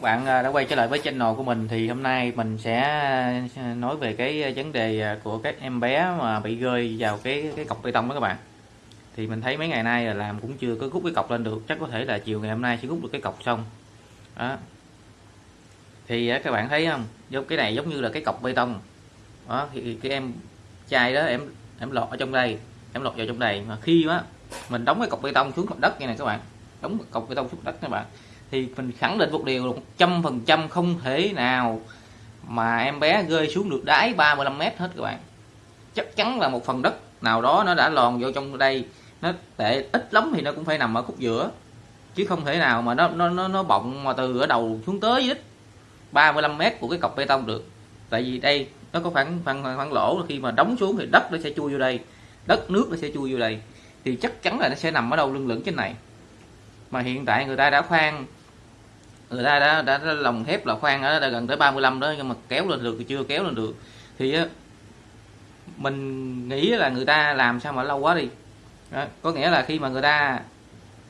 các bạn à, đã quay trở lại với channel của mình thì hôm nay mình sẽ à, nói về cái à, vấn đề của các em bé mà bị rơi vào cái cái cọc bê tông đó các bạn. Thì mình thấy mấy ngày nay là làm cũng chưa có rút cái cọc lên được, chắc có thể là chiều ngày hôm nay sẽ rút được cái cọc xong. Đó. Thì các bạn thấy không? Giống, cái này giống như là cái cọc bê tông. Đó, thì cái em chai đó, em em lọt ở trong đây, em lọt vào trong đây. Mà khi á mình đóng cái cọc bê tông xuống mặt đất như này các bạn, đóng cọc bê tông xuống đất các bạn thì mình khẳng định một điều một trăm phần trăm không thể nào mà em bé rơi xuống được đáy 35 mét hết các bạn. Chắc chắn là một phần đất nào đó nó đã lòn vô trong đây nó tệ ít lắm thì nó cũng phải nằm ở khúc giữa. Chứ không thể nào mà nó nó nó, nó bọng mà từ ở đầu xuống tới đích 35 mét của cái cọc bê tông được. Tại vì đây nó có khoảng khoảng, khoảng lỗ khi mà đóng xuống thì đất nó sẽ chui vô đây đất nước nó sẽ chui vô đây. Thì chắc chắn là nó sẽ nằm ở đâu lưng lửng trên này. Mà hiện tại người ta đã khoan người ta đã, đã, đã lòng thép là khoan ở gần tới 35 đó nhưng mà kéo lên được thì chưa kéo lên được. Thì mình nghĩ là người ta làm sao mà lâu quá đi. Đó, có nghĩa là khi mà người ta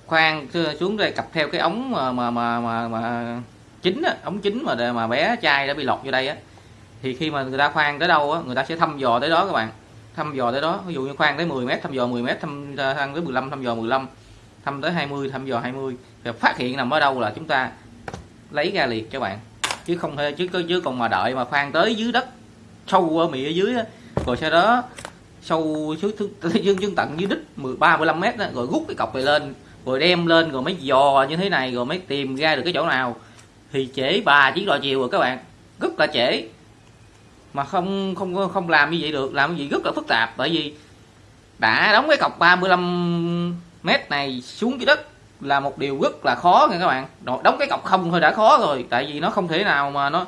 khoan xuống đây cặp theo cái ống mà mà mà mà, mà chính á, ống chính mà mà bé trai đã bị lọt vô đây á thì khi mà người ta khoan tới đâu á người ta sẽ thăm dò tới đó các bạn. Thăm dò tới đó ví dụ như khoan tới 10 mét thăm dò 10 mét thăm thăm tới 15 thăm dò 15 thăm tới 20 thăm dò 20 thì phát hiện nằm ở đâu là chúng ta lấy ra liền các bạn. Chứ không thể chứ chứ còn mà đợi mà khoan tới dưới đất sâu ở mì ở dưới đó, rồi sau đó sâu xuống dương dương tận dưới đích 13 15 mét đó, rồi rút cái cọc này lên rồi đem lên rồi mới dò như thế này rồi mới tìm ra được cái chỗ nào. Thì trễ ba chỉ đò chiều rồi các bạn rất là trễ. Mà không không không làm như vậy được làm gì rất là phức tạp bởi vì đã đóng cái cọc 35 mét này xuống dưới đất là một điều rất là khó nha các bạn. Đóng cái cọc không thôi đã khó rồi tại vì nó không thể nào mà nó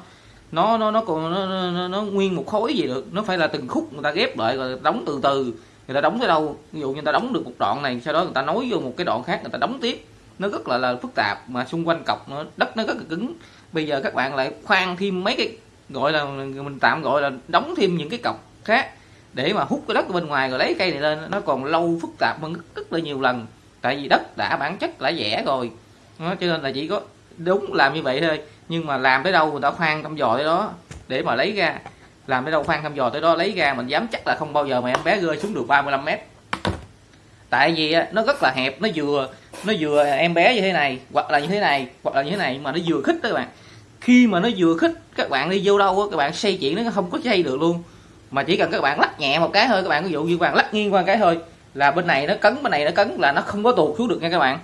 nó nó nó còn nó, nó, nó, nó nguyên một khối gì được. Nó phải là từng khúc người ta ghép lại rồi đóng từ từ người ta đóng tới đâu. Ví dụ như người ta đóng được một đoạn này sau đó người ta nối vô một cái đoạn khác người ta đóng tiếp. Nó rất là là phức tạp mà xung quanh cọc nó đất nó rất là cứng. Bây giờ các bạn lại khoan thêm mấy cái gọi là mình tạm gọi là đóng thêm những cái cọc khác để mà hút cái đất bên ngoài rồi lấy cây này lên. Nó còn lâu phức tạp hơn rất là nhiều lần tại vì đất đã bản chất đã rẻ rồi. Đó, cho nên là chỉ có đúng làm như vậy thôi. Nhưng mà làm tới đâu người ta khoan thăm dò tới đó để mà lấy ra. Làm tới đâu khoan thăm dò tới đó lấy ra mình dám chắc là không bao giờ mà em bé rơi xuống được 35 mét. Tại vì nó rất là hẹp nó vừa nó vừa em bé như thế này hoặc là như thế này hoặc là như thế này mà nó vừa khích đó các bạn. Khi mà nó vừa khích các bạn đi vô đâu các bạn xây chuyện nó không có xây được luôn. Mà chỉ cần các bạn lắc nhẹ một cái thôi các bạn ví dụ như các bạn lắc nghiêng qua cái thôi là bên này nó cấn, bên này nó cấn là nó không có tuột xuống được nha các bạn.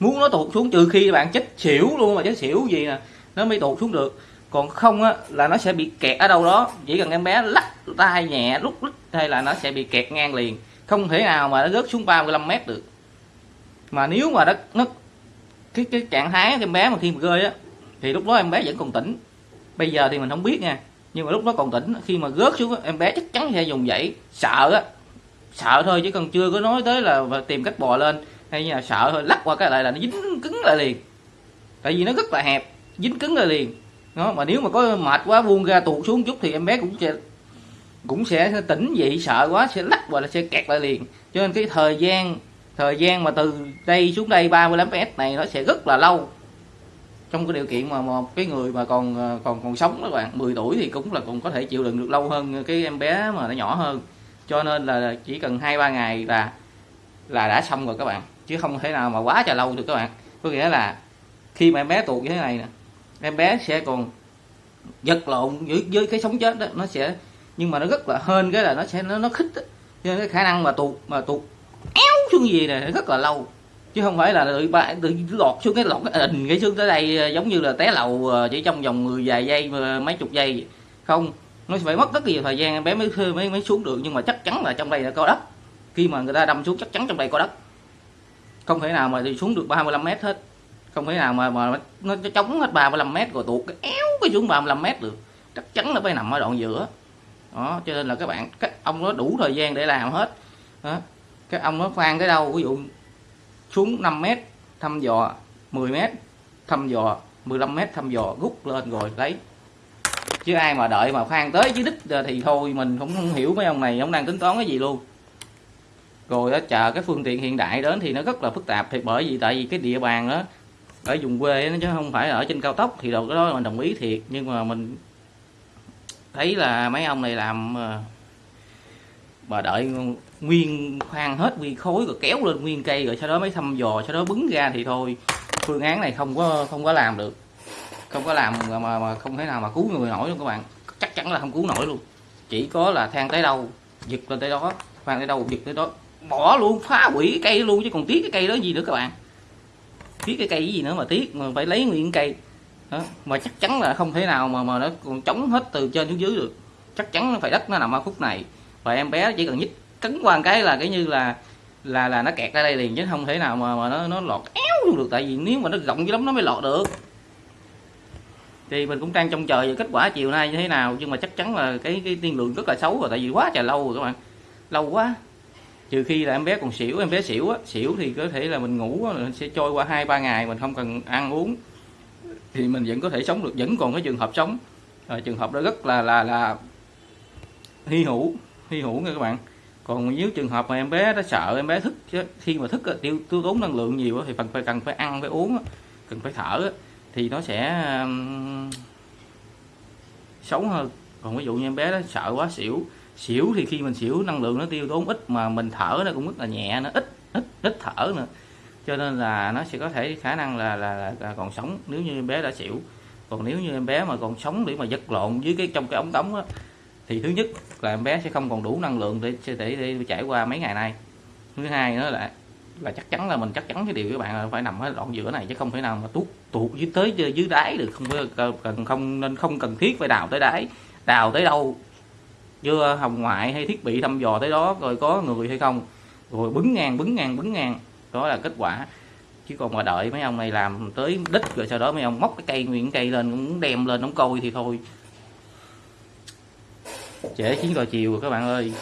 Muốn nó tuột xuống trừ khi bạn chết xỉu luôn mà, chết xỉu gì nè, nó mới tuột xuống được. Còn không á, là nó sẽ bị kẹt ở đâu đó. Chỉ cần em bé lắc tay nhẹ, lúc lúc hay là nó sẽ bị kẹt ngang liền. Không thể nào mà nó rớt xuống 35 mét được. Mà nếu mà nó nó, cái cái trạng thái em bé mà khi mà rơi á, thì lúc đó em bé vẫn còn tỉnh. Bây giờ thì mình không biết nha, nhưng mà lúc đó còn tỉnh. Khi mà rớt xuống em bé chắc chắn sẽ dùng dãy sợ á sợ thôi, chứ còn chưa có nói tới là tìm cách bò lên. Hay là sợ thôi, lắc qua cái lại là nó dính cứng lại liền. Tại vì nó rất là hẹp, dính cứng lại liền. Đó, mà nếu mà có mệt quá buông ra tuột xuống chút thì em bé cũng sẽ cũng sẽ tỉnh dậy, sợ quá, sẽ lắc và là sẽ kẹt lại liền. Cho nên cái thời gian thời gian mà từ đây xuống đây 35 mét này nó sẽ rất là lâu. Trong cái điều kiện mà một cái người mà còn à, còn còn sống các bạn 10 tuổi thì cũng là cũng có thể chịu đựng được lâu hơn cái em bé mà nó nhỏ hơn cho nên là chỉ cần hai ba ngày là là đã xong rồi các bạn. Chứ không thể nào mà quá chờ lâu được các bạn. Có nghĩa là khi mà em bé tuột như thế này nè em bé sẽ còn giật lộn với, với cái sống chết đó nó sẽ nhưng mà nó rất là hên cái là nó sẽ nó nó khích đó. cho nên cái khả năng mà tuột mà tuột éo xuống gì này rất là lâu. Chứ không phải là tự ba tự lọt xuống cái lọt cái ình cái xuống tới đây giống như là té lầu ờ, chỉ trong vòng 10 vài giây mấy chục giây không nó phải mất rất nhiều thời gian, em bé mới mới mới xuống được. Nhưng mà chắc chắn là trong đây là có đất. Khi mà người ta đâm xuống, chắc chắn trong đây có đất. Không thể nào mà đi xuống được 35 mét hết. Không thể nào mà mà nó chống hết 35 mét rồi tuột cái éo cái xuống 35 mét được. Chắc chắn nó phải nằm ở đoạn giữa. Đó, cho nên là các bạn, các ông nó đủ thời gian để làm hết. Đó. các ông nó khoan cái đâu, ví dụ xuống 5 mét, thăm dò 10 mét, thăm dò 15 mét, thăm dò rút lên rồi, lấy chứ ai mà đợi mà khoan tới chứ đích thì thôi, mình cũng không hiểu mấy ông này, ông đang tính toán cái gì luôn. Rồi đó chờ cái phương tiện hiện đại đến thì nó rất là phức tạp thì bởi vì tại vì cái địa bàn đó ở vùng quê nó chứ không phải ở trên cao tốc, thì đầu cái đó mình đồng ý thiệt. Nhưng mà mình thấy là mấy ông này làm ờ, mà đợi nguyên khoan hết nguyên khối rồi kéo lên nguyên cây rồi sau đó mới thăm dò, sau đó bứng ra thì thôi, phương án này không có không có làm được không có làm mà, mà, mà không thể nào mà cứu người nổi luôn các bạn. Chắc chắn là không cứu nổi luôn. Chỉ có là than tới đâu giật lên tới đó khoan tới đâu giật tới đó. Bỏ luôn phá hủy cái cây luôn chứ còn tiếc cái cây đó gì nữa các bạn. Tiếc cái cây gì nữa mà tiếc mà phải lấy nguyên cây. Đó. mà chắc chắn là không thể nào mà mà nó còn chống hết từ trên xuống dưới được. Chắc chắn nó phải đất nó nằm ở khúc này. Và em bé chỉ cần nhích cấn qua một cái là cái như là là là nó kẹt ra đây liền chứ không thể nào mà mà nó nó lọt éo luôn được. Tại vì nếu mà nó rộng dữ lắm nó mới lọt được thì mình cũng đang trông chờ về kết quả chiều nay như thế nào nhưng mà chắc chắn là cái cái tiên lượng rất là xấu rồi tại vì quá trời lâu rồi các bạn. Lâu quá. Trừ khi là em bé còn xỉu em bé xỉu á xỉu thì có thể là mình ngủ sẽ trôi qua hai ba ngày mình không cần ăn uống. Thì mình vẫn có thể sống được vẫn còn cái trường hợp sống. À, trường hợp đó rất là là là hy hữu hy hữu nha các bạn. Còn nếu trường hợp mà em bé nó sợ em bé thức khi mà thức tiêu tiêu tốn năng lượng nhiều thì phần phải cần phải ăn phải uống cần phải thở thì nó sẽ um, xấu hơn. Còn ví dụ như em bé nó sợ quá xỉu xỉu thì khi mình xỉu năng lượng nó tiêu tốn ít mà mình thở nó cũng rất là nhẹ nó ít ít ít thở nữa. Cho nên là nó sẽ có thể khả năng là là, là, là còn sống nếu như em bé đã xỉu. Còn nếu như em bé mà còn sống để mà giật lộn dưới cái trong cái ống tống á, thì thứ nhất là em bé sẽ không còn đủ năng lượng để để, để, để trải qua mấy ngày nay. Thứ hai nữa là là chắc chắn là mình chắc chắn cái điều các bạn là phải nằm ở đoạn giữa này, chứ không thể nào mà tuốt tuột dưới tới dưới đáy được. Không cần không nên, không cần thiết phải đào tới đáy. Đào tới đâu? Chưa ờ, hồng ngoại hay thiết bị thăm dò tới đó, rồi có người hay không? Rồi bứng ngang bứng ngang bứng ngang. Đó là kết quả. Chứ còn mà đợi mấy ông này làm tới đích rồi sau đó mấy ông móc cái cây, nguyên cây lên, cũng đem lên đóng coi thì thôi. Trễ chiến rồi chiều rồi các bạn ơi.